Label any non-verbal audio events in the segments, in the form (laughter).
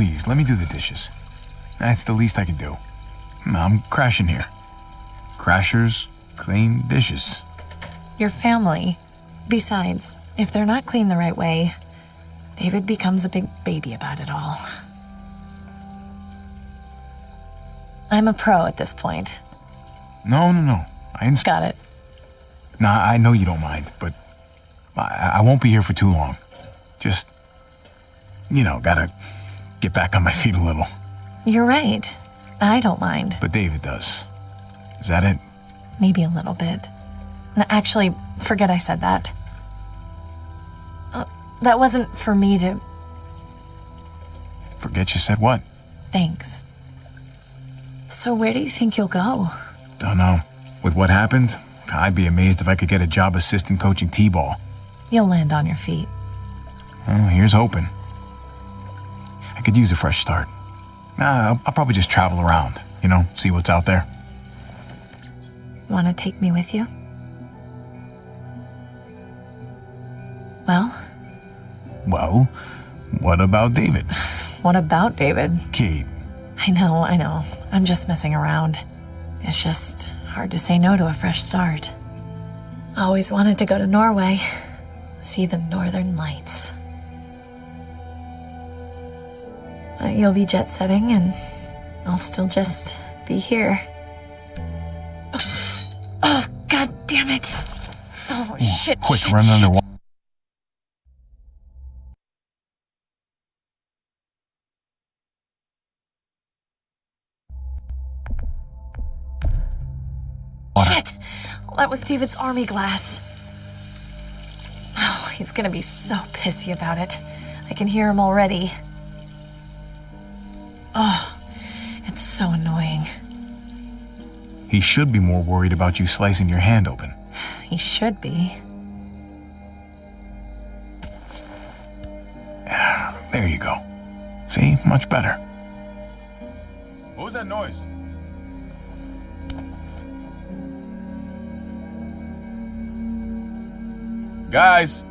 please, let me do the dishes. That's the least I can do. I'm crashing here. Crashers clean dishes. Your family. Besides, if they're not clean the right way, David becomes a big baby about it all. I'm a pro at this point. No, no, no. I understand. Got it. Nah, I know you don't mind, but I, I won't be here for too long. Just, you know, gotta get back on my feet a little. You're right. I don't mind. But David does. Is that it? Maybe a little bit. Actually, forget I said that. Uh, that wasn't for me to. Forget you said what? Thanks. So, where do you think you'll go? Don't know. With what happened, I'd be amazed if I could get a job assistant coaching T-ball. You'll land on your feet. Well, here's hoping. I could use a fresh start. I'll, I'll probably just travel around, you know, see what's out there. Want to take me with you? Well, Well, what about David? (laughs) what about David? Kate, I know, I know. I'm just messing around. It's just hard to say no to a fresh start. Always wanted to go to Norway, see the northern lights. Uh, you'll be jet setting, and I'll still just be here. Oh, oh god damn it! Oh, shit, quick, shit, run shit. underwater. Shit! That was David's army glass. Oh, he's gonna be so pissy about it. I can hear him already. Oh, it's so annoying. He should be more worried about you slicing your hand open. He should be. (sighs) There you go. See? Much better. What was that noise? Guys!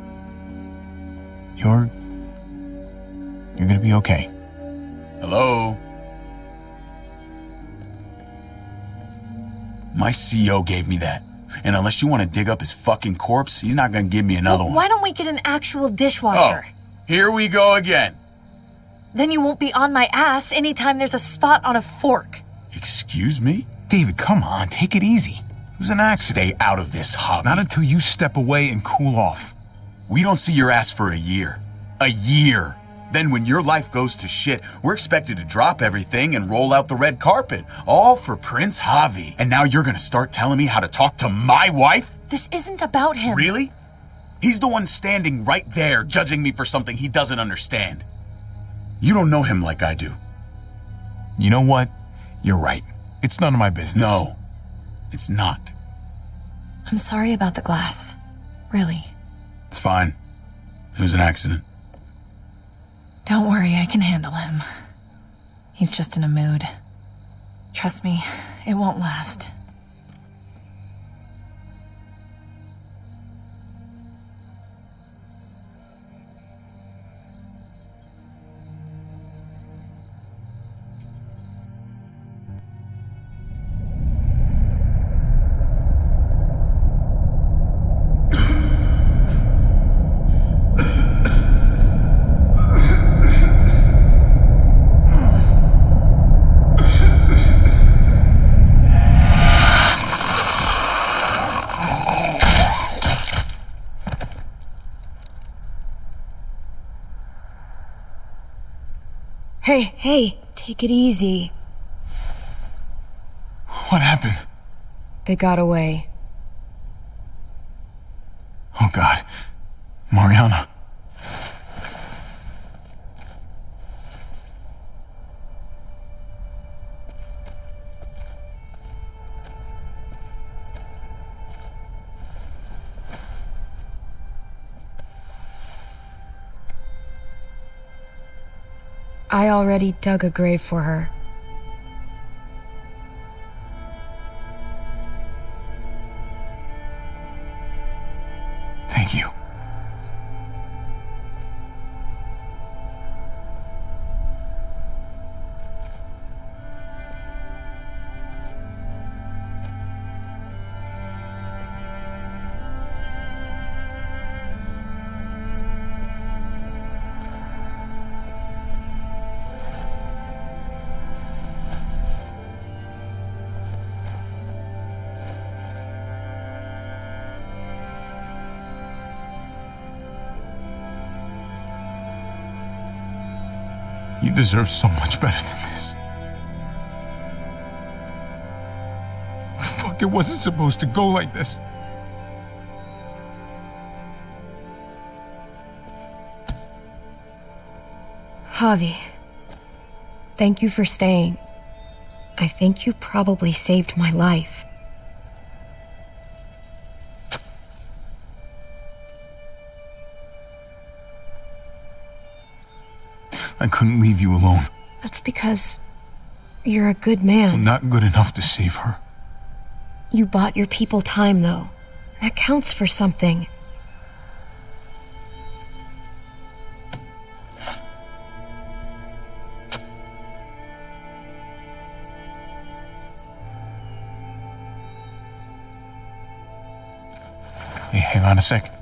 You're. You're gonna be okay. Hello? My CO gave me that. And unless you want to dig up his fucking corpse, he's not going to give me another one. Why don't we get an actual dishwasher? Oh, here we go again. Then you won't be on my ass anytime there's a spot on a fork. Excuse me? David, come on, take it easy. It was an accident. Stay out of this, Javi. Not until you step away and cool off. We don't see your ass for a year. A year. Then when your life goes to shit, we're expected to drop everything and roll out the red carpet. All for Prince Javi. And now you're gonna start telling me how to talk to my wife? This isn't about him. Really? He's the one standing right there judging me for something he doesn't understand. You don't know him like I do. You know what? You're right. It's none of my business. No, it's not. I'm sorry about the glass. Really. It's fine. It was an accident. Don't worry, I can handle him. He's just in a mood. Trust me, it won't last. Hey, take it easy. What happened? They got away. Oh, God. Mariana. I already dug a grave for her. Deserve so much better than this. Fuck, it wasn't supposed to go like this. Javi, thank you for staying. I think you probably saved my life. I couldn't leave you alone. That's because you're a good man. Not good enough to save her. You bought your people time, though. That counts for something. Hey, hang on a sec.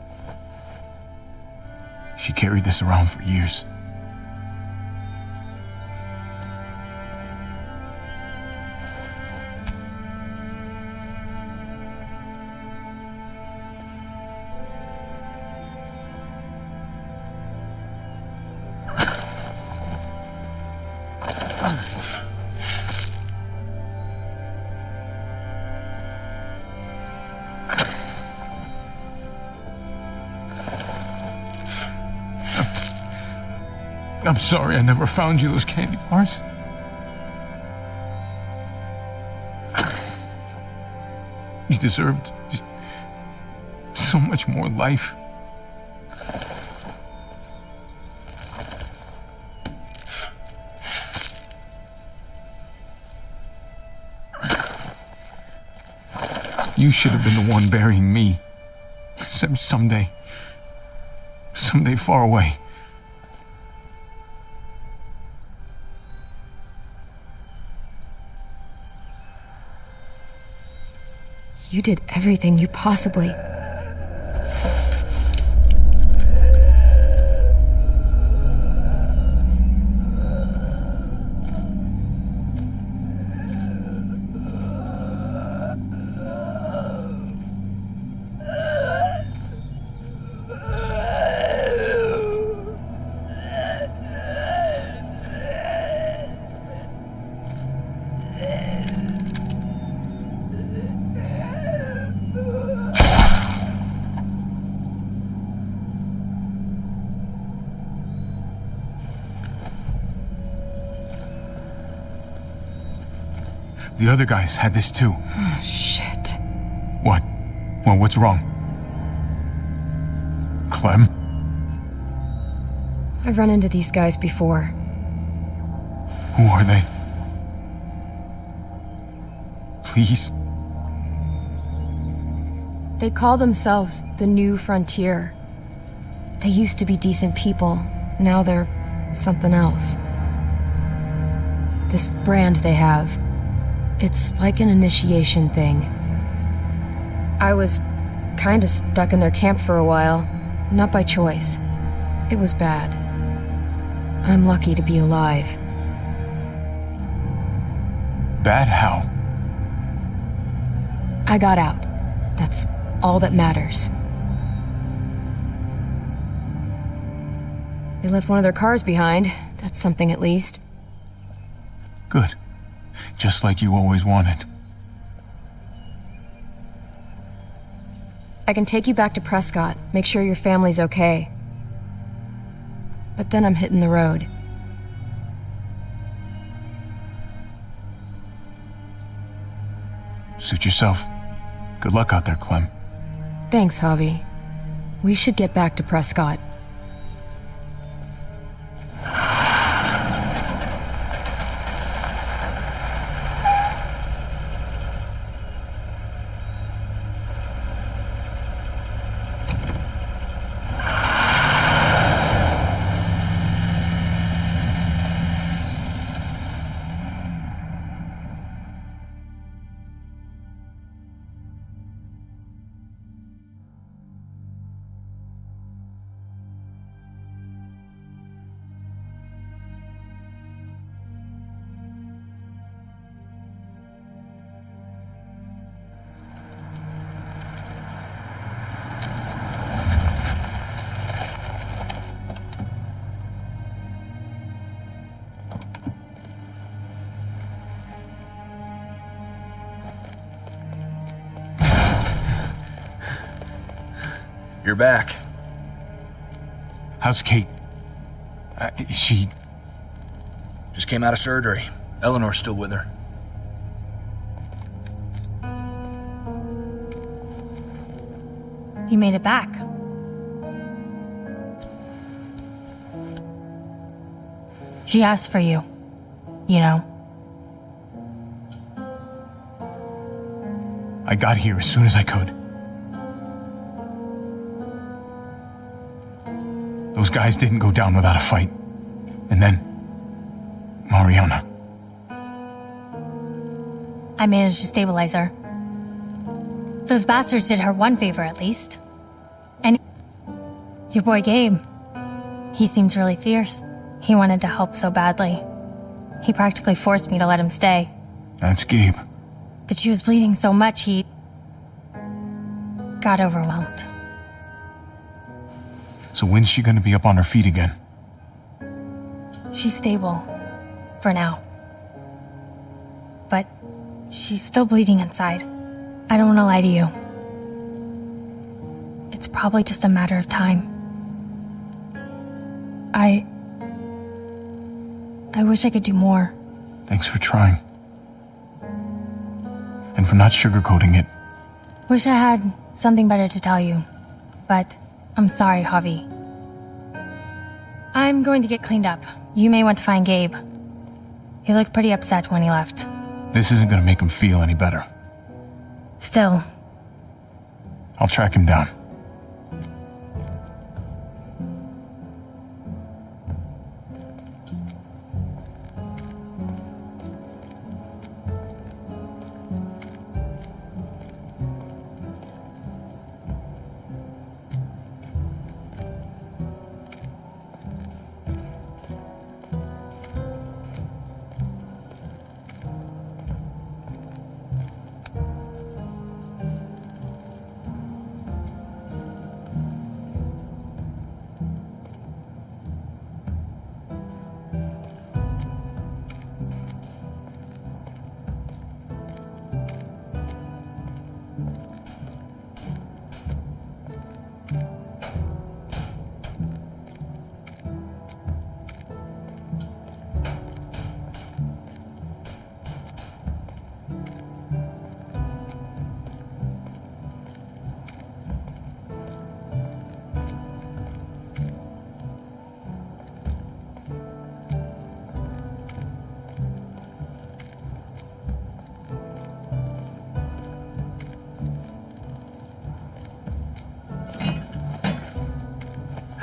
She carried this around for years. Sorry I never found you those candy bars. You deserved just so much more life. You should have been the one burying me. Some, someday. Someday far away. You did everything you possibly. The other guys had this too. Oh, Shit. What? Well, what's wrong? Clem? I've run into these guys before. Who are they? Please? They call themselves the New Frontier. They used to be decent people. Now they're something else. This brand they have. It's like an initiation thing. I was kinda stuck in their camp for a while. Not by choice. It was bad. I'm lucky to be alive. Bad how? I got out. That's all that matters. They left one of their cars behind. That's something at least. Just like you always wanted. I can take you back to Prescott, make sure your family's okay. But then I'm hitting the road. Suit yourself. Good luck out there, Clem. Thanks, Javi. We should get back to Prescott. Back. How's Kate? Uh, she. Just came out of surgery. Eleanor's still with her. You made it back. She asked for you. You know. I got here as soon as I could. Guys didn't go down without a fight. And then. Mariana. I managed to stabilize her. Those bastards did her one favor at least. And your boy Gabe. He seems really fierce. He wanted to help so badly. He practically forced me to let him stay. That's Gabe. But she was bleeding so much he got overwhelmed. So when's she gonna be up on her feet again? She's stable. For now. But she's still bleeding inside. I don't want to lie to you. It's probably just a matter of time. I. I wish I could do more. Thanks for trying. And for not sugarcoating it. Wish I had something better to tell you. But I'm sorry, Javi. I'm going to get cleaned up. You may want to find Gabe. He looked pretty upset when he left. This isn't gonna make him feel any better. Still, I'll track him down.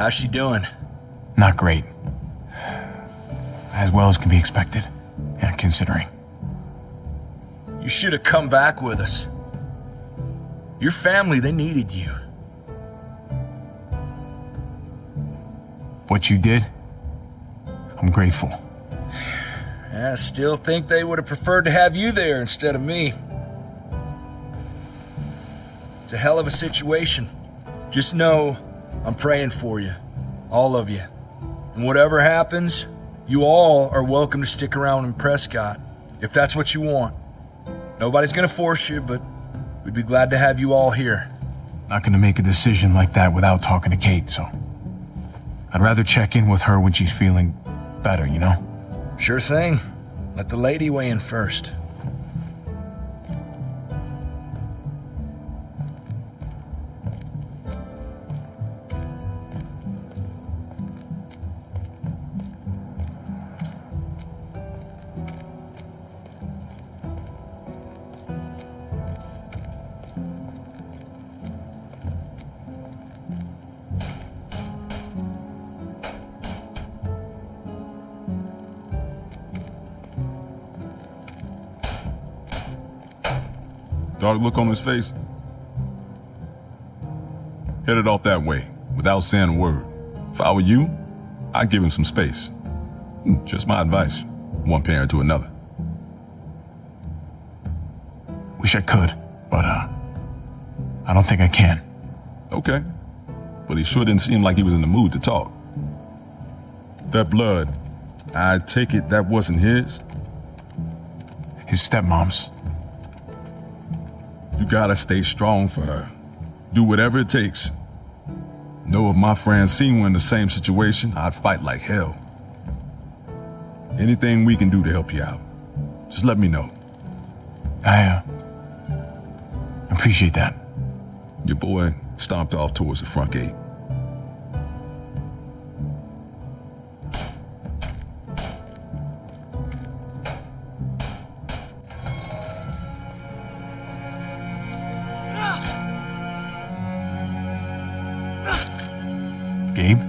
How's she doing? Not great. As well as can be expected. Yeah, considering. You should have come back with us. Your family, they needed you. What you did, I'm grateful. I still think they would have preferred to have you there instead of me. It's a hell of a situation. Just know I'm praying for you. All of you. And whatever happens, you all are welcome to stick around in Prescott if that's what you want. Nobody's gonna force you, but we'd be glad to have you all here. Not gonna make a decision like that without talking to Kate, so. I'd rather check in with her when she's feeling better, you know? Sure thing. Let the lady weigh in first. Dark look on his face. Headed off that way, without saying a word. If I were you, I'd give him some space. Hmm, Just my advice. One parent to another. Wish I could, but, uh. I don't think I can. Okay. But he sure didn't seem like he was in the mood to talk. That blood, I take it that wasn't his? His stepmom's. You gotta stay strong for her. Do whatever it takes. Know if my Francine were in the same situation, I'd fight like hell. Anything we can do to help you out, just let me know. I, uh, appreciate that. Your boy stomped off towards the front gate. Gabe?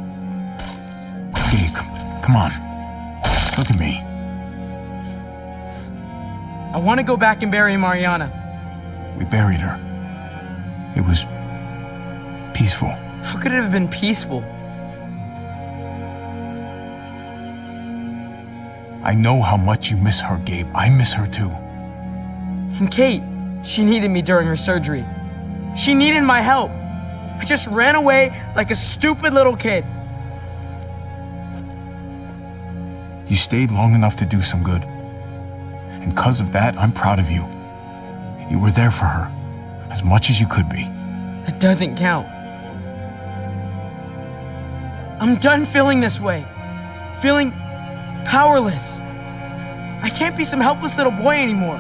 Gabe, come, come on. Look at me. I want to go back and bury Mariana. We buried her. It was peaceful. How could it have been peaceful? I know how much you miss her, Gabe. I miss her too. And Kate, she needed me during her surgery. She needed my help. I just ran away like a stupid little kid. You stayed long enough to do some good. And because of that, I'm proud of you. You were there for her, as much as you could be. That doesn't count. I'm done feeling this way. Feeling powerless. I can't be some helpless little boy anymore.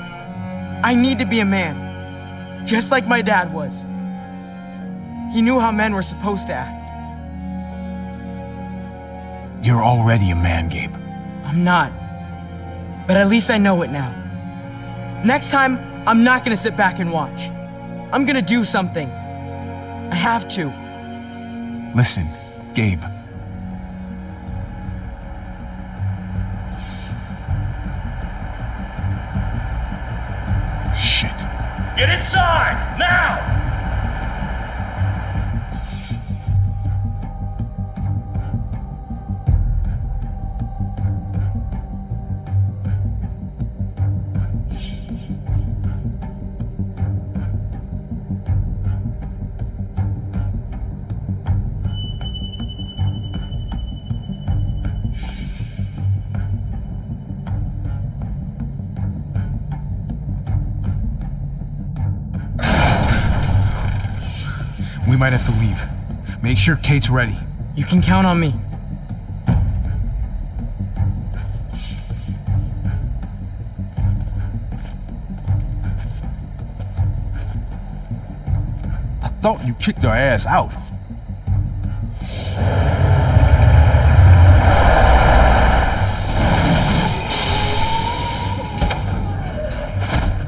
I need to be a man. Just like my dad was. He knew how men were supposed to act. You're already a man, Gabe. I'm not. But at least I know it now. Next time, I'm not gonna sit back and watch. I'm gonna do something. I have to. Listen, Gabe. Sure Kate's ready. You can count on me. I thought you kicked her ass out.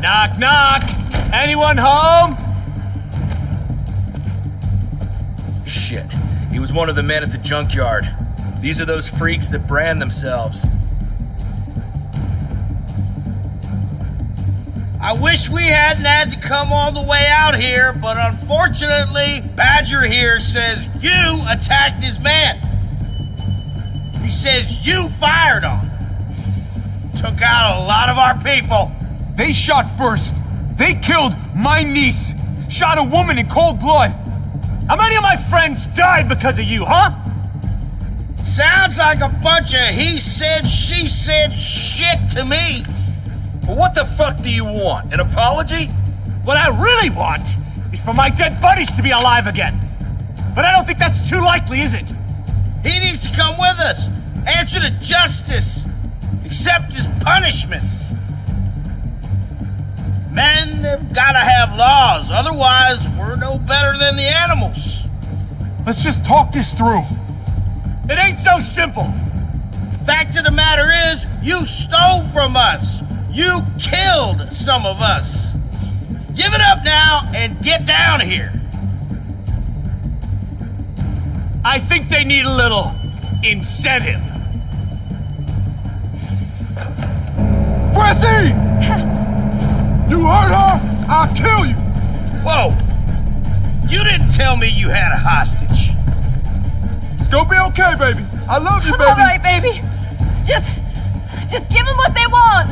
Knock, knock! Anyone home? Was one of the men at the junkyard. These are those freaks that brand themselves. I wish we hadn't had to come all the way out here, but unfortunately, Badger here says you attacked his man. He says you fired on him. Took out a lot of our people. They shot first. They killed my niece. Shot a woman in cold blood. How many of my friends died because of you, huh? Sounds like a bunch of he said, she said shit to me. But what the fuck do you want? An apology? What I really want is for my dead buddies to be alive again. But I don't think that's too likely, is it? He needs to come with us, answer to justice, accept his punishment. Men have gotta have laws, otherwise, we're no better than the animals. Let's just talk this through. It ain't so simple. Fact of the matter is, you stole from us. You killed some of us. Give it up now and get down here. I think they need a little incentive. Prissy! You hurt her? I'll kill you! Whoa! You didn't tell me you had a hostage. It's gonna be okay, baby. I love you, baby. All right, baby. Just, just give them what they want.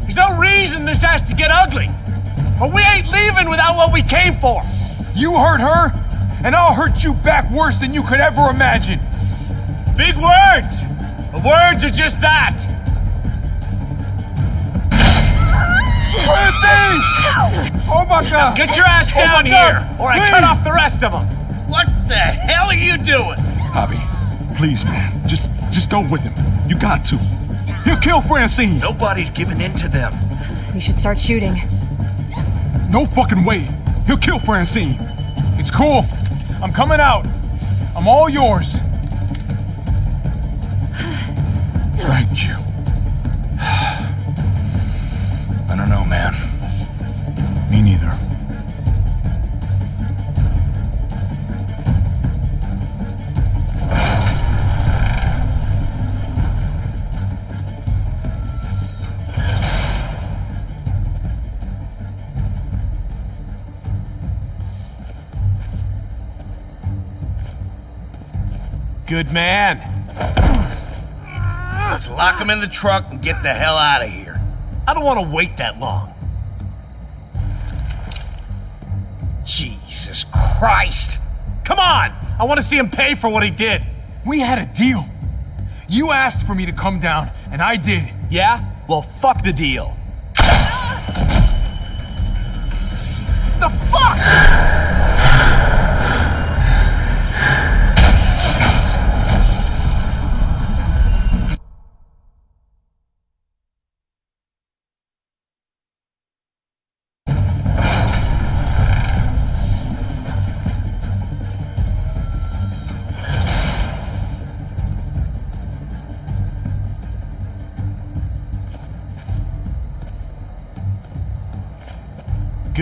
There's no reason this has to get ugly. But we ain't leaving without what we came for. You hurt her, and I'll hurt you back worse than you could ever imagine. Big words. The words are just that. Prissy! Oh my god! Get your ass Oh down God, here, or I please. cut off the rest of them. What the hell are you doing? Javi, please, man. Just just go with him. You got to. He'll kill Francine. Nobody's giving in to them. We should start shooting. No fucking way. He'll kill Francine. It's cool. I'm coming out. I'm all yours. Thank you. Don't know, man. Me neither. Good man. Let's lock him in the truck and get the hell out of here. I don't want to wait that long. Jesus Christ! Come on! I want to see him pay for what he did. We had a deal. You asked for me to come down, and I did. Yeah? Well, fuck the deal.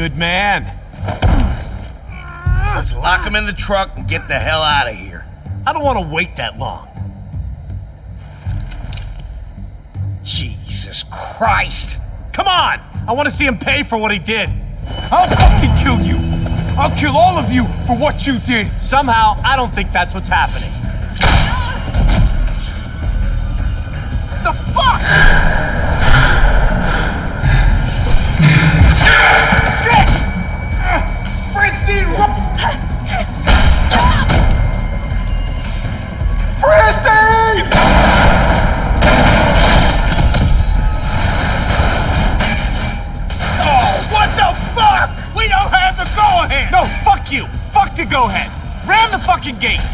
Good man. Let's lock him in the truck and get the hell out of here. I don't want to wait that long. Jesus Christ! Come on! I want to see him pay for what he did. I'll fucking kill you. I'll kill all of you for what you did. Somehow, I don't think that's what's happening. The go ahead! Ram the fucking gate!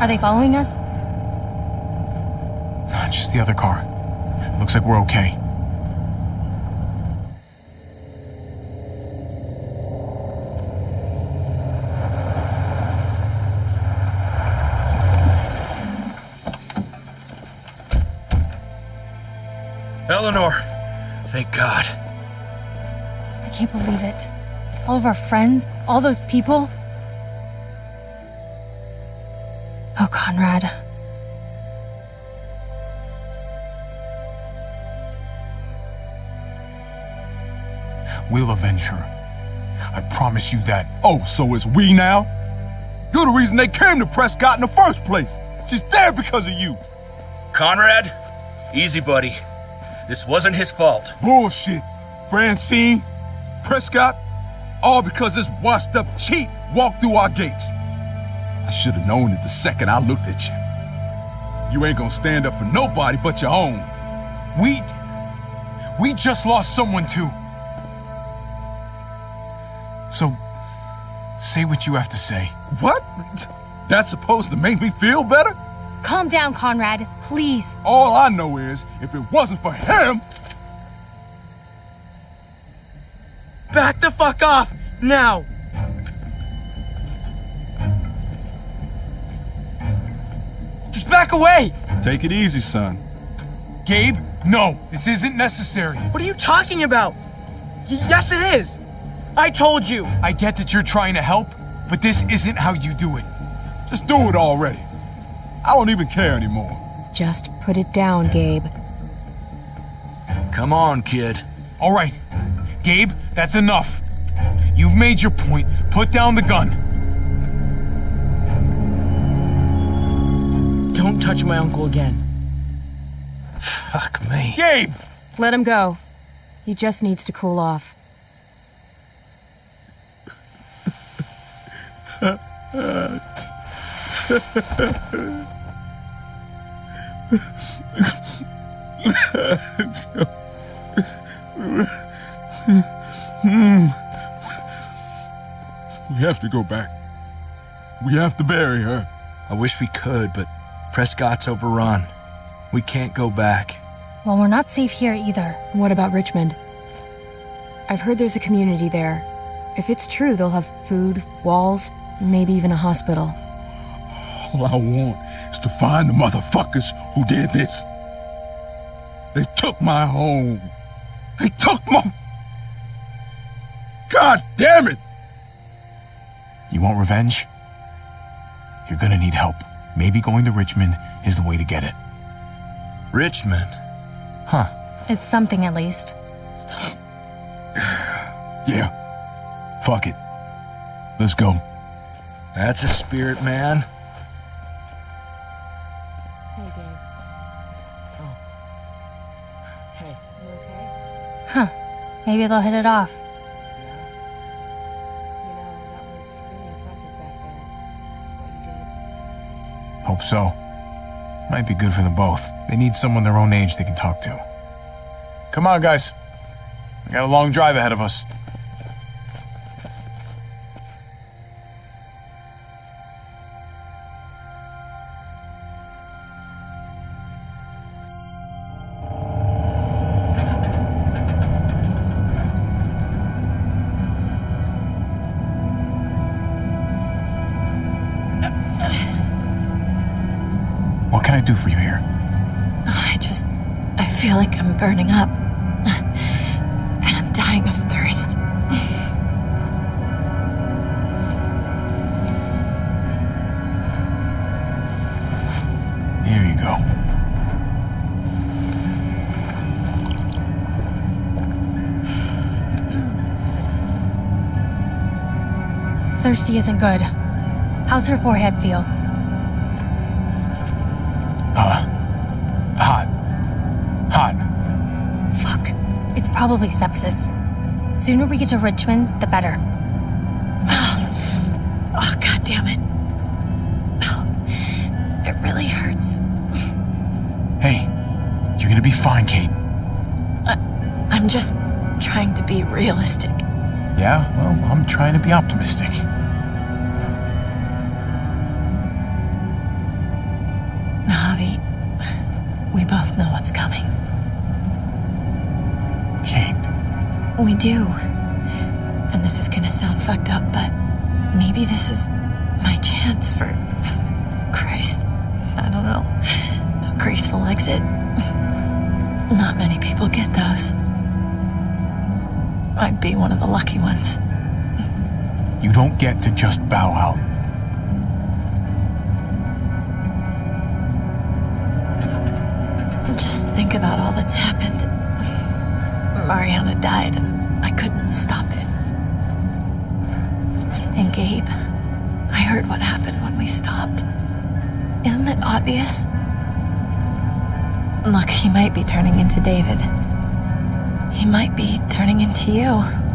Are they following us? Just the other car. Looks like we're okay. Eleanor, thank God. I can't believe it. All of our friends, all those people. Oh, Conrad. We'll avenge her. I promise you that. Oh, so it's we now? You're the reason they came to Prescott in the first place. She's there because of you. Conrad, easy, buddy. This wasn't his fault. Bullshit. Francine, Prescott, all because this washed up cheat walked through our gates. I should have known it the second I looked at you. You ain't gonna stand up for nobody but your own. We. We just lost someone too. So, say what you have to say. What? That's supposed to make me feel better? Calm down, Conrad. Please. All I know is, if it wasn't for him, Back the fuck off! Now! Back away! take it easy, son. Gabe, no, this isn't necessary. What are you talking about? Y- yes, it is! I told you! I get that you're trying to help, but this isn't how you do it. Just do it already. I don't even care anymore. Just put it down, Gabe. Come on, kid. All right, Gabe, that's enough. You've made your point. Put down the gun. Don't touch my uncle again. Fuck me. Gabe! Let him go. He just needs to cool off. We have to go back. We have to bury her. I wish we could, but Prescott's overrun. We can't go back. Well, we're not safe here either. What about Richmond? I've heard there's a community there. If it's true, they'll have food, walls, maybe even a hospital. All I want is to find the motherfuckers who did this. They took my home. They took my. God damn it! You want revenge? You're gonna need help. Maybe going to Richmond is the way to get it. Richmond? Huh. It's something at least. (sighs) Yeah. Fuck it. Let's go. That's a spirit, man. Hey, Gabe. Hey. You okay? Huh. Maybe they'll hit it off. Hope so. Might be good for them both. They need someone their own age they can talk to. Come on, guys. We got a long drive ahead of us. Thirsty isn't good. How's her forehead feel? Uh, hot. Hot. Fuck. It's probably sepsis. Sooner we get to Richmond, the better. (sighs) Oh, god damn it. Oh, (sighs) it really hurts. Hey, you're gonna be fine, Kate. I'm just trying to be realistic. Yeah, well, I'm trying to be optimistic. You don't get to just bow out. Just think about all that's happened. Mariana died, I couldn't stop it. And Gabe, I heard what happened when we stopped. Isn't it obvious? Look, he might be turning into David. He might be turning into you.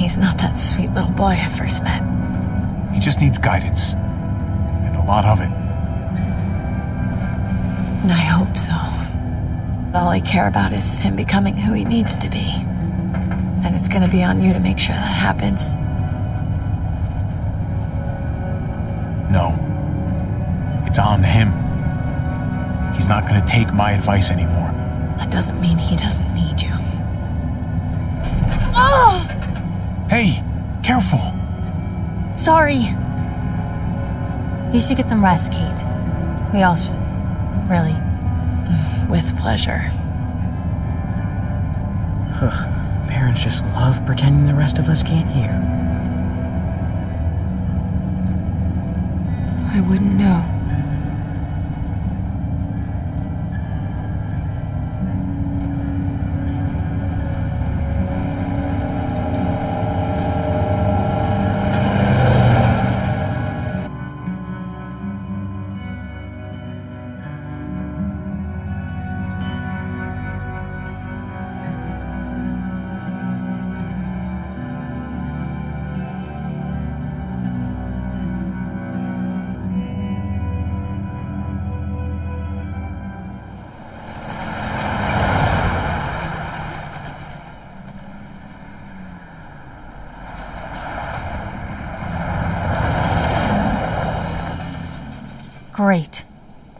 He's not that sweet little boy I first met. He just needs guidance. And a lot of it. And I hope so. All I care about is him becoming who he needs to be. And it's gonna be on you to make sure that happens. No. It's on him. He's not gonna take my advice anymore. That doesn't mean he doesn't Sorry. You should get some rest, Kate. We all should. Really. (sighs) With pleasure. Ugh. Parents just love pretending the rest of us can't hear. I wouldn't know.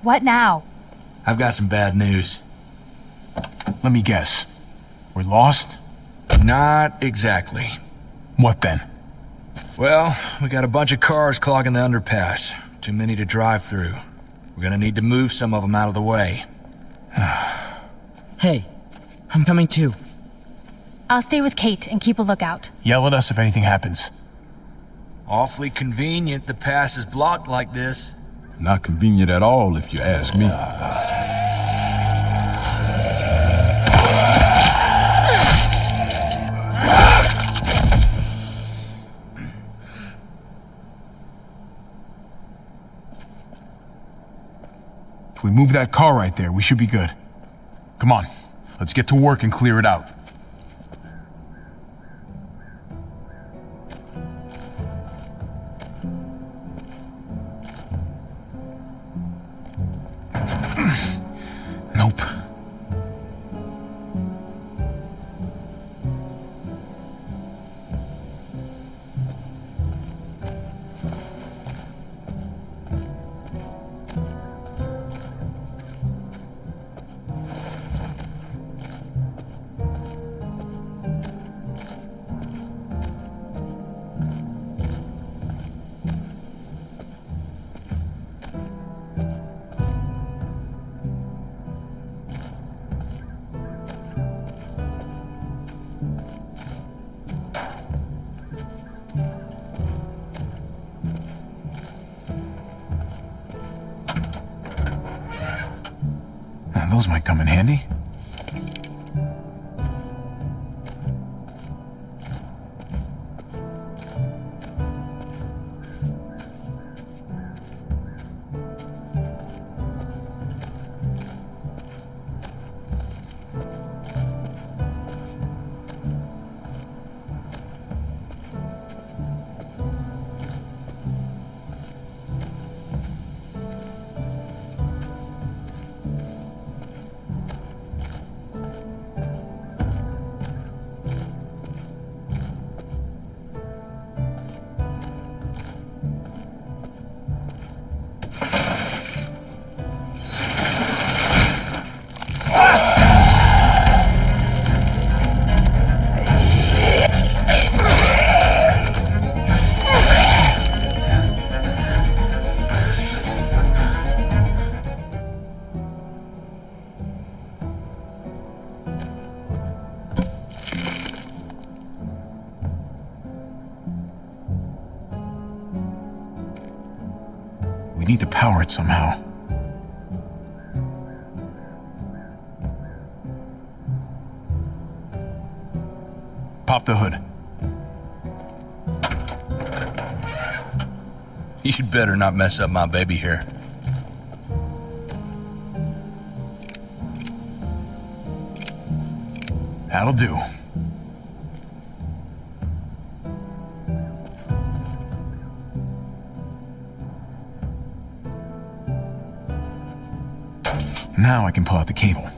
What now? I've got some bad news. Let me guess. We're lost? Not exactly. What then? Well, we got a bunch of cars clogging the underpass. Too many to drive through. We're gonna need to move some of them out of the way. (sighs) Hey, I'm coming too. I'll stay with Kate and keep a lookout. Yell at us if anything happens. Awfully convenient the pass is blocked like this. Not convenient at all, if you ask me. If we move that car right there, we should be good. Come on, let's get to work and clear it out. The hood. You'd better not mess up my baby here. That'll do. Now I can pull out the cable.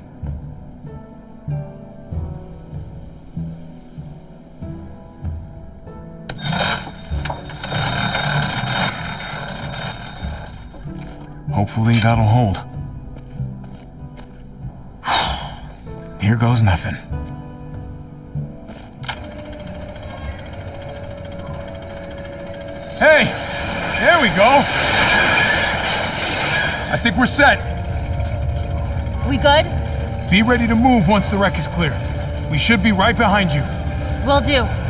Hopefully that'll hold. (sighs) Here goes nothing. Hey! There we go! I think we're set. We good? Be ready to move once the wreck is clear. We should be right behind you. Will do.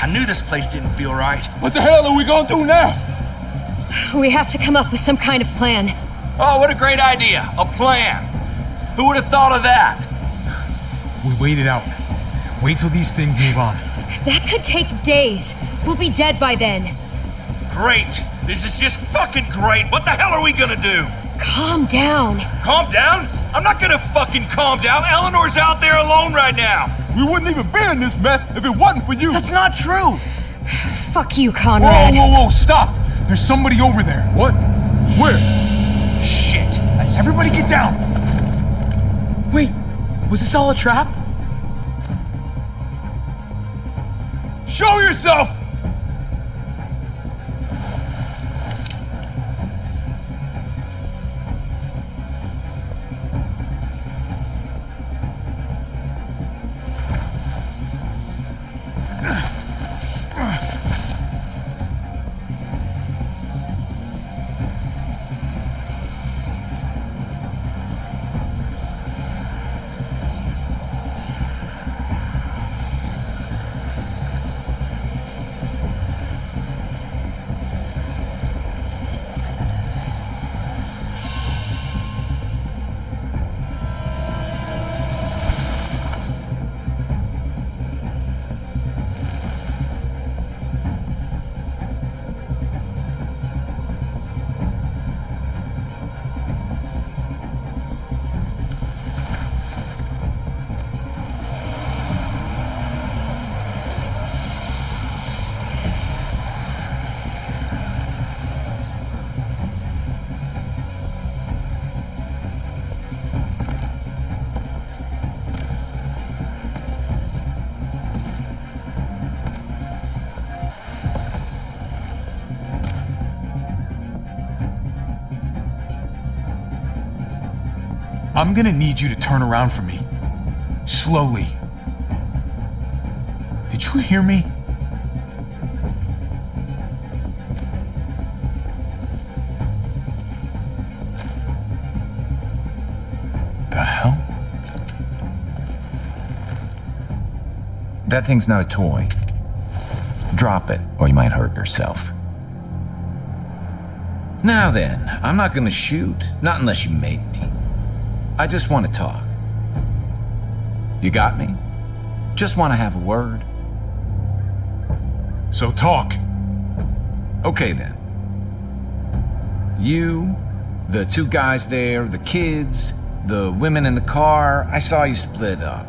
I knew this place didn't feel right. What the hell are we gonna do now? We have to come up with some kind of plan. Oh, what a great idea! A plan! Who would have thought of that? We wait it out. Wait till these things move on. That could take days. We'll be dead by then. Great! This is just fucking great! What the hell are we gonna do? Calm down. Calm down? I'm not gonna fucking calm down. Eleanor's out there alone right now. We wouldn't even be in this mess if it wasn't for you. That's not true. Fuck you, Whoa, Conrad. whoa, whoa, stop! There's somebody over there. What? Where? Shit. I see Everybody get down! Wait, was this all a trap? Show yourself! I'm gonna need you to turn around for me. Slowly. Did you hear me? The hell? That thing's not a toy. Drop it, or you might hurt yourself. Now then, I'm not gonna shoot, not unless you make me. I just want to talk. You got me? Just want to have a word. So talk. Okay then. You, the two guys there, the kids, the women in the car, I saw you split up.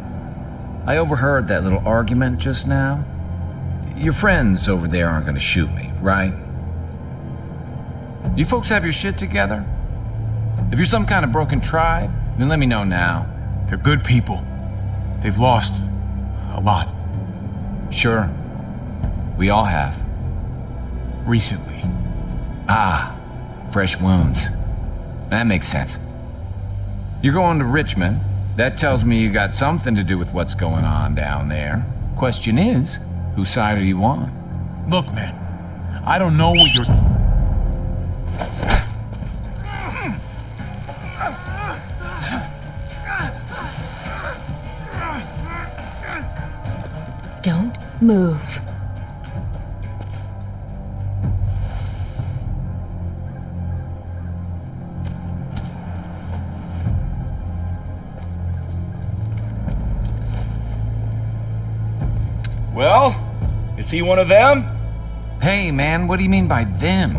I overheard that little argument just now. Your friends over there aren't gonna shoot me, right? You folks have your shit together? If you're some kind of broken tribe, then let me know now. They're good people. They've lost a lot Sure. We all have. recently. Ah, fresh wounds. That makes sense. You're going to Richmond. That tells me you got something to do with what's going on down there. Question is, whose side are you on? Look, man, I don't know what you're. Move. Well, is he one of them? Hey, man, what do you mean by them?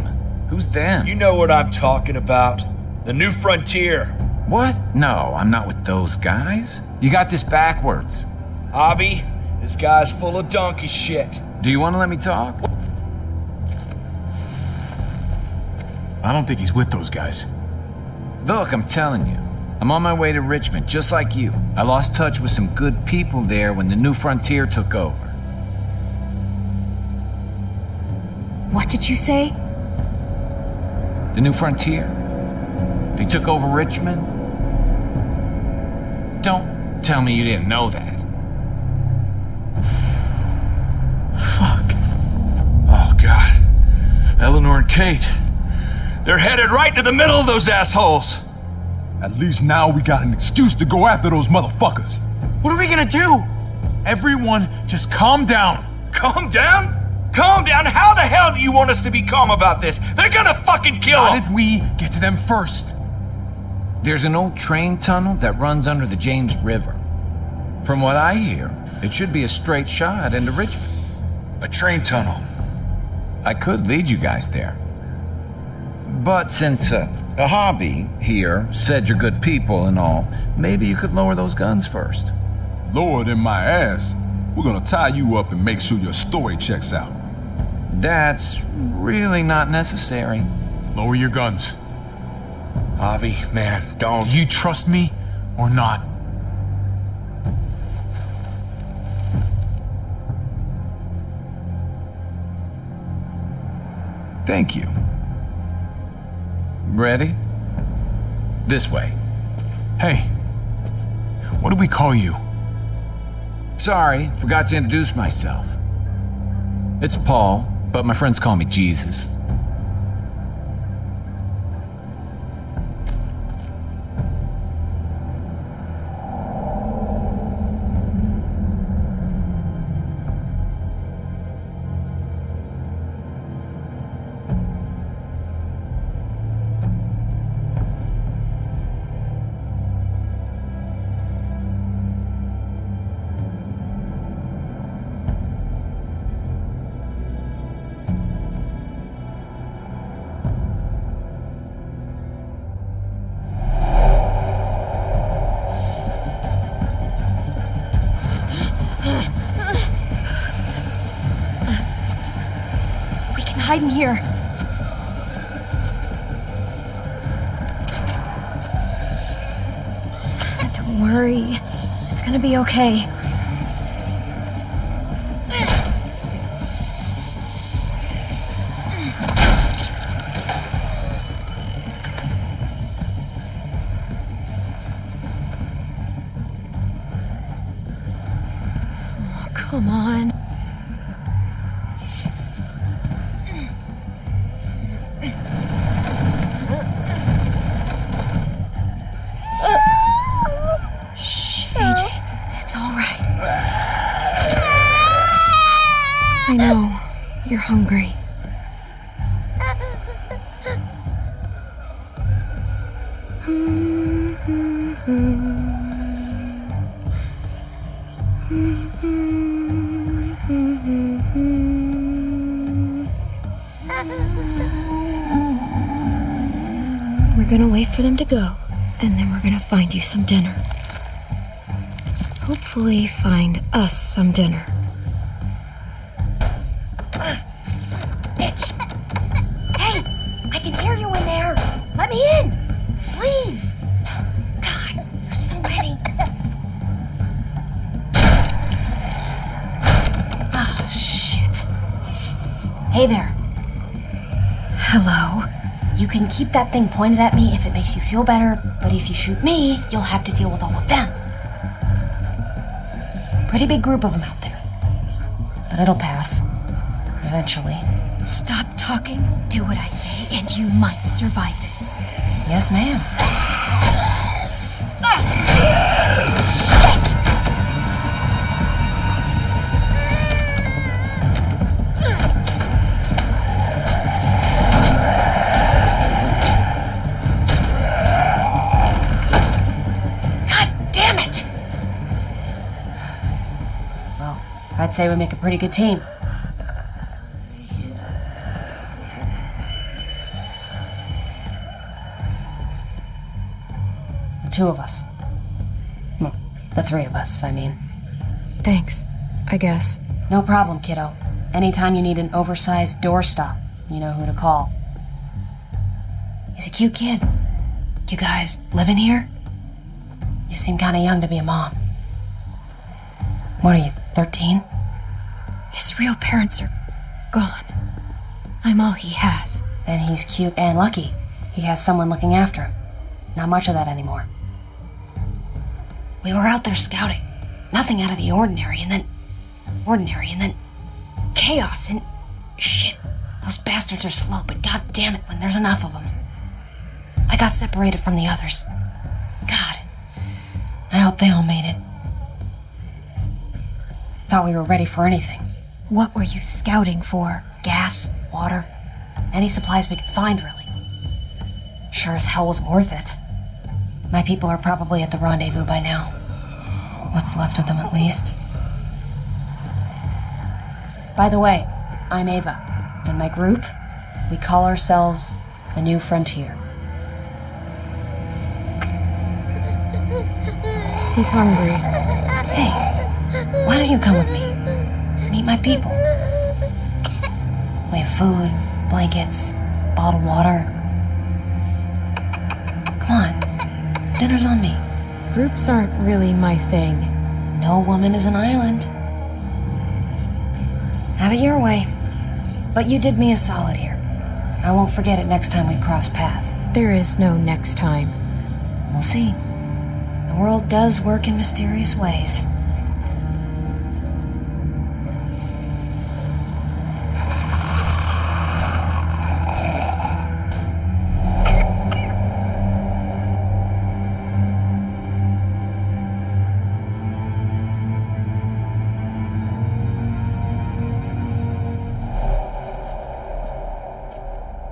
Who's them? You know what I'm talking about. The New Frontier. What? No, I'm not with those guys. You got this backwards. Javi, this guy's full of donkey shit. Do you want to let me talk? I don't think he's with those guys. Look, I'm telling you. I'm on my way to Richmond, just like you. I lost touch with some good people there when the New Frontier took over. What did you say? The New Frontier? They took over Richmond? Don't tell me you didn't know that. Fuck. Oh, God. Eleanor and Kate. They're headed right to the middle of those assholes. At least now we got an excuse to go after those motherfuckers. What are we gonna do? Everyone, just calm down. Calm down? Calm down? How the hell do you want us to be calm about this? They're gonna fucking kill Not him! if we get to them first. There's an old train tunnel that runs under the James River. From what I hear, it should be a straight shot into Richmond. A train tunnel. I could lead you guys there. But since uh, a hobby here said you're good people and all, maybe you could lower those guns first. Lower than my ass. We're gonna tie you up and make sure your story checks out. That's really not necessary. Lower your guns. Javi, man, don't. Do you trust me or not? Thank you. Ready? This way. Hey, what do we call you? Sorry, forgot to introduce myself. It's Paul, but my friends call me Jesus. We're gonna wait for them to go, and then we're gonna find you some dinner. Hopefully, find us some dinner. Keep that thing pointed at me if it makes you feel better, but if you shoot me, you'll have to deal with all of them. Pretty big group of them out there. But it'll pass. Eventually. Stop talking, do what I say, and you might survive this. Yes, ma'am. Say we make a pretty good team. The two of us. Well, the three of us, I mean. Thanks, I guess. No problem, kiddo. Anytime you need an oversized doorstop, you know who to call. He's a cute kid. You guys living here? You seem kind of young to be a mom. What are you, 13? Real parents are gone. I'm all he has. Then he's cute and lucky. He has someone looking after him. Not much of that anymore. We were out there scouting. Nothing out of the ordinary, and then. ordinary, and then. chaos, and. shit. Those bastards are slow, but god damn it when there's enough of them. I got separated from the others. God. I hope they all made it. Thought we were ready for anything. What were you scouting for? Gas, water, any supplies we could find, really. Sure as hell wasn't worth it. My people are probably at the rendezvous by now. What's left of them, at least. By the way, I'm Ava, and my group, we call ourselves the New Frontier. He's hungry. Hey, why don't you come with me? My people. We have food, blankets, bottled water. Come on, dinner's on me. Groups aren't really my thing. No woman is an island. Have it your way. But you did me a solid here. I won't forget it next time we cross paths. There is no next time. We'll see. The world does work in mysterious ways.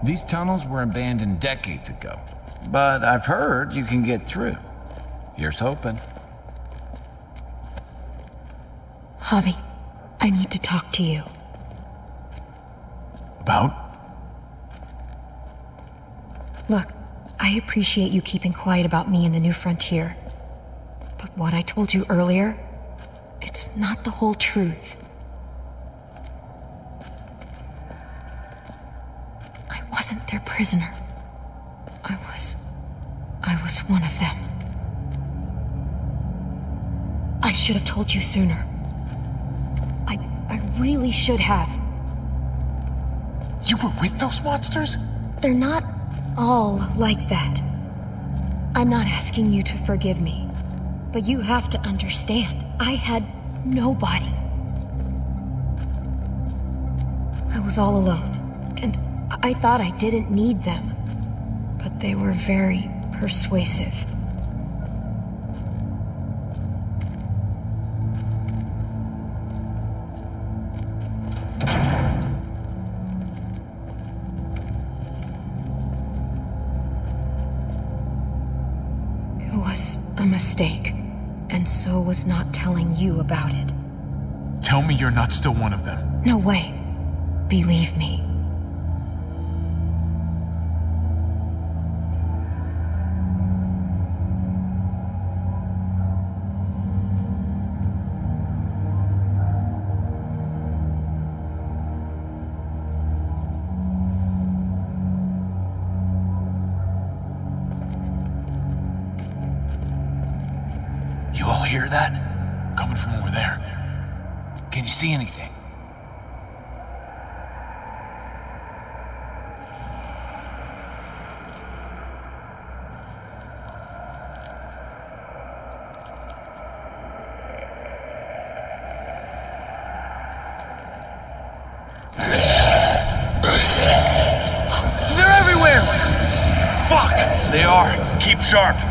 These tunnels were abandoned decades ago, but I've heard you can get through. Here's hoping. Javi, I need to talk to you. About? Look, I appreciate you keeping quiet about me and the new frontier. But what I told you earlier, it's not the whole truth. I wasn't their prisoner. I was. I was one of them. I should have told you sooner. I. I really should have. You were with those monsters? They're not all like that. I'm not asking you to forgive me, but you have to understand. I had nobody. I was all alone, and I thought I didn't need them. But they were very persuasive. It was a mistake, and so was not telling you about it. Tell me you're not still one of them. No way. Believe me. Sharp.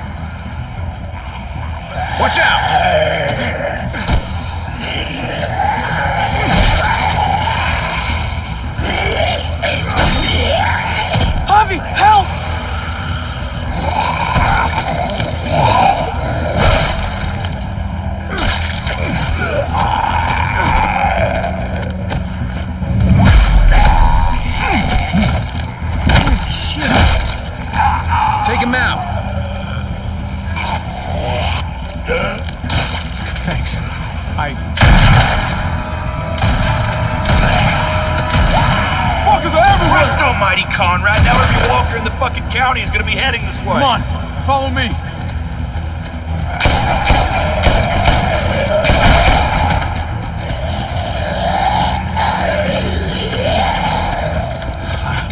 Thanks. I. Fuckers are everywhere! Christ almighty, Conrad! Now every walker in the fucking county is gonna be heading this way. Come on, follow me.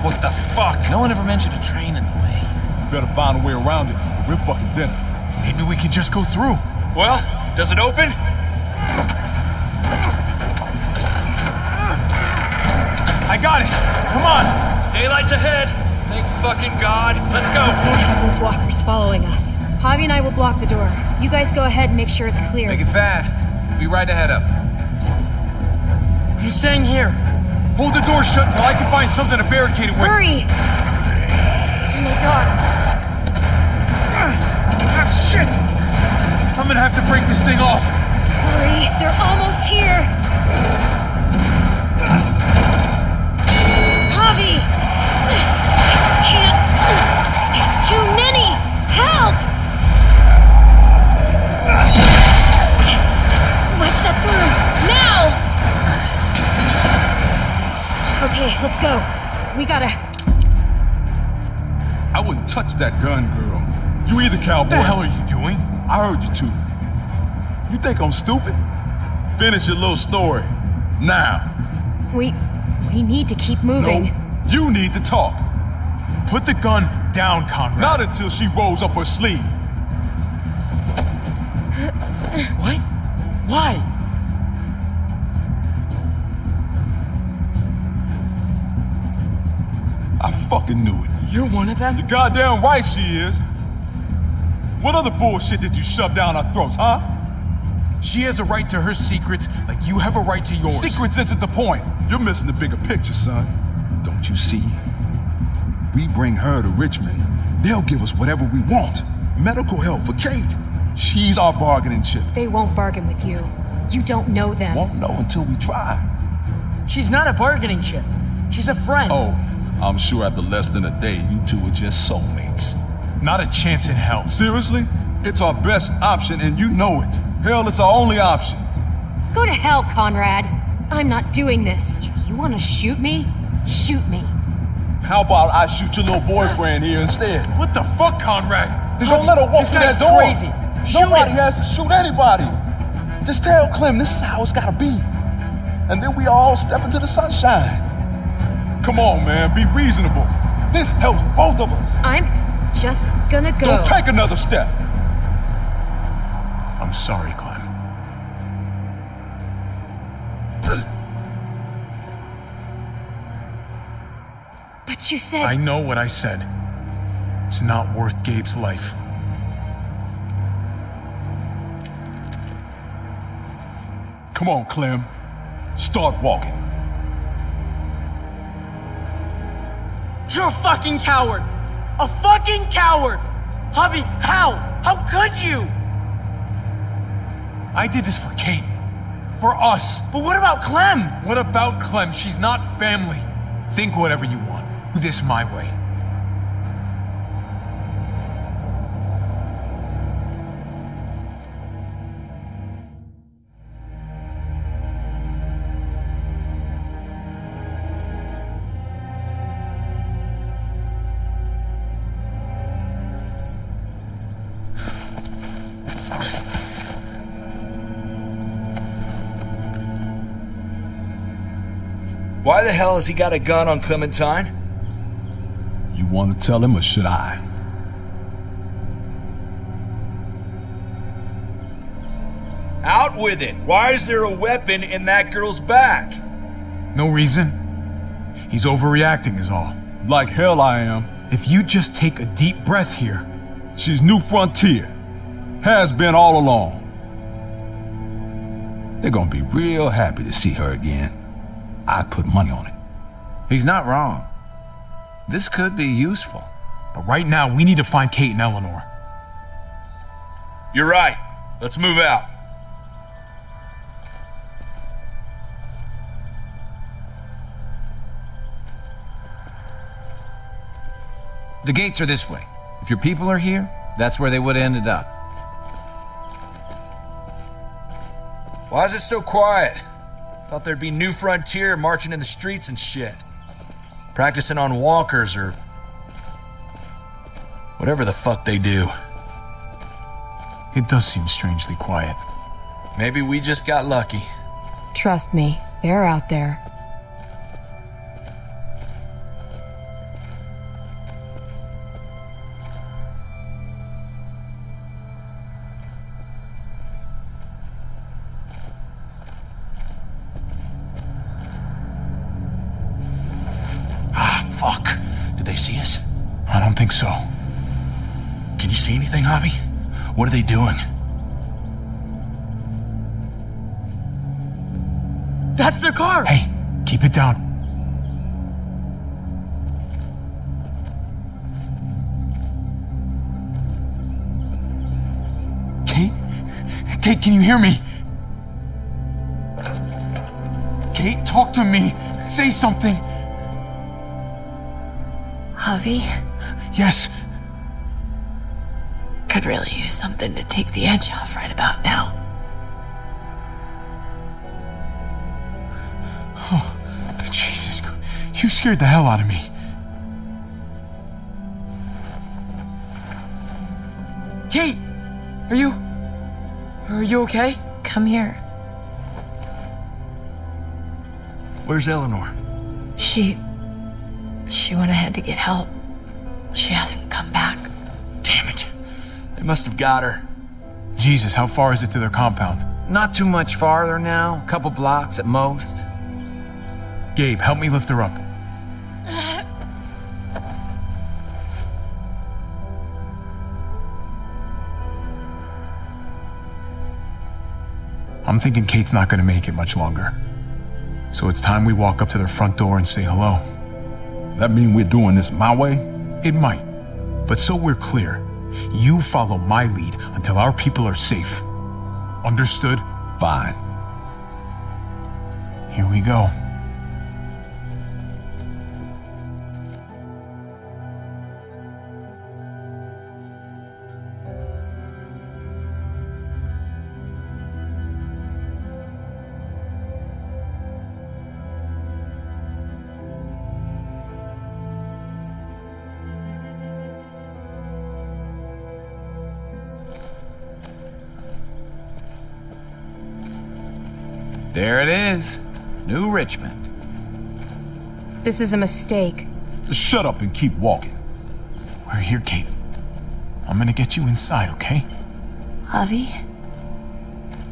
What the fuck? No one ever mentioned a train in the way. Better find a way around it. We're fucking dinner. Maybe we can just go through. Well, does it open? I got it. Come on. Daylight's ahead. Thank fucking God. Let's go. Those walkers following us. Javi and I will block the door. You guys go ahead and make sure it's clear. Make it fast. Be right ahead up. I'm staying here. Hold the door shut until I can find something to barricade it with. Hurry! Oh my god. Ah, shit! I'm gonna have to break this thing off. Hurry! They're almost here! Javi! I can't. There's too many! Help! Wedge that through! Now! Okay, let's go. We gotta. I wouldn't touch that gun, girl. You either, cowboy. What the hell are you doing? I heard you too. You think I'm stupid? Finish your little story. Now. We. We need to keep moving. No, you need to talk. Put the gun down, Conrad. Not until she rolls up her sleeve. (laughs) What? Why? I fucking knew it. You're one of them? You're goddamn right she is. What other bullshit did you shove down our throats, huh? She has a right to her secrets like you have a right to yours. Secrets isn't the point. You're missing the bigger picture, son. Don't you see? We bring her to Richmond. They'll give us whatever we want. Medical help for Kate. She's our bargaining chip. They won't bargain with you. You don't know them. Won't know until we try. She's not a bargaining chip. She's a friend. Oh, I'm sure after less than a day, you two are just soulmates. Not a chance in hell. Seriously? It's our best option, and you know it. Hell, it's our only option. Go to hell, Conrad. I'm not doing this. If you want to shoot me, shoot me. How about I shoot your little boyfriend here instead? What the fuck, Conrad? Then don't let her walk This through guy's that door. crazy. Shoot Nobody him. has to shoot anybody. Just tell Clem this is how it's gotta be. And then we all step into the sunshine. Come on, man, be reasonable. This helps both of us. I'm just gonna go. Don't take another step. I'm sorry, Clem. But you said. I know what I said. It's not worth Gabe's life. Come on, Clem. Start walking. You're a fucking coward! A fucking coward! Javi, how? How could you? I did this for Kate. For us. But what about Clem? What about Clem? She's not family. Think whatever you want. Do this my way. Hell has he got a gun on Clementine? You want to tell him or should I? Out with it! Why is there a weapon in that girl's back? No reason. He's overreacting, is all. Like hell I am. If you just take a deep breath here. She's New Frontier. Has been all along. They're gonna be real happy to see her again. I put money on it. He's not wrong. This could be useful. But right now, we need to find Kate and Eleanor. You're right. Let's move out. The gates are this way. If your people are here, that's where they would have ended up. Why is it so quiet? Thought there'd be New Frontier marching in the streets and shit. Practicing on walkers or. whatever the fuck they do. It does seem strangely quiet. Maybe we just got lucky. Trust me, they're out there. They doing? That's their car! Hey, keep it down. Kate? Kate, can you hear me? Kate, talk to me. Say something. Javi Yes. Could really use something to take the edge off right about now. Oh, Jesus. You scared the hell out of me. Kate! Are you. Are you okay? Come here. Where's Eleanor? She. She went ahead to get help. Must have got her. Jesus, how far is it to their compound? Not too much farther now, a couple blocks at most. Gabe, help me lift her up. I'm thinking Kate's not gonna make it much longer. So it's time we walk up to their front door and say hello. That mean we're doing this my way? It might. But so we're clear, you follow my lead until our people are safe. Understood? Fine. Here we go. Is. New Richmond. This is a mistake. Just shut up and keep walking. We're here, Kate. I'm gonna get you inside, okay? Javi,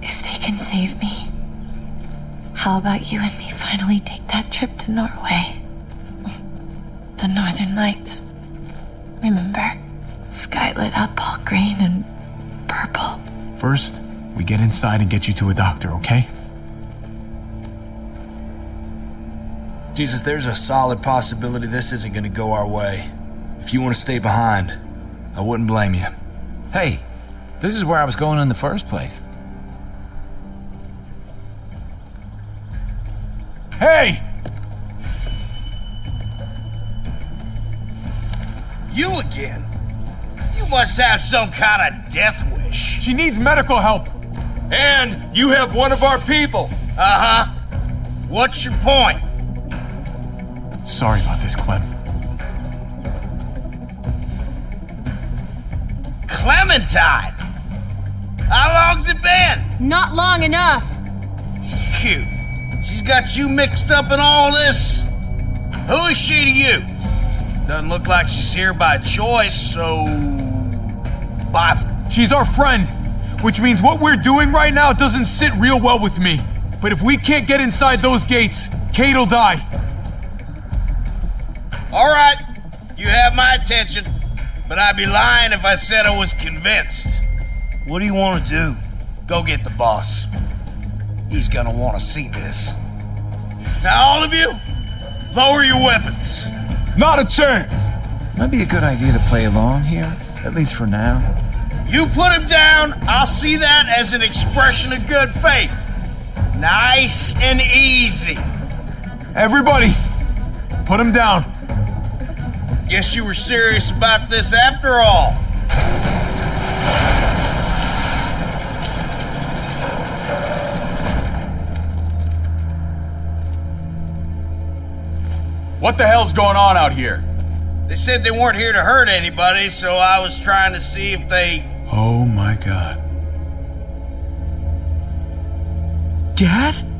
if they can save me, how about you and me finally take that trip to Norway? The (laughs) the northern lights. Remember? Sky lit up all green and purple. First, we get inside and get you to a doctor, okay? Jesus, there's a solid possibility this isn't gonna go our way. If you want to stay behind, I wouldn't blame you. Hey, this is where I was going in the first place. Hey! You again? You must have some kind of death wish. She needs medical help. And you have one of our people. Uh huh. What's your point? Sorry about this, Clem. Clementine! How long's it been? Not long enough. Cute. She's got you mixed up in all this. Who is she to you? Doesn't look like she's here by choice, so. Bye. She's our friend, which means what we're doing right now doesn't sit real well with me. But if we can't get inside those gates, Kate'll die. All right, you have my attention, but I'd be lying if I said I was convinced. What do you want to do? Go get the boss. He's gonna want to see this. Now, all of you, lower your weapons. Not a chance. Might be a good idea to play along here, at least for now. You put him down, I'll see that as an expression of good faith. Nice and easy. Everybody, put him down. Guess you were serious about this after all. What the hell's going on out here? They said they weren't here to hurt anybody, so I was trying to see if they. Oh my god. Dad?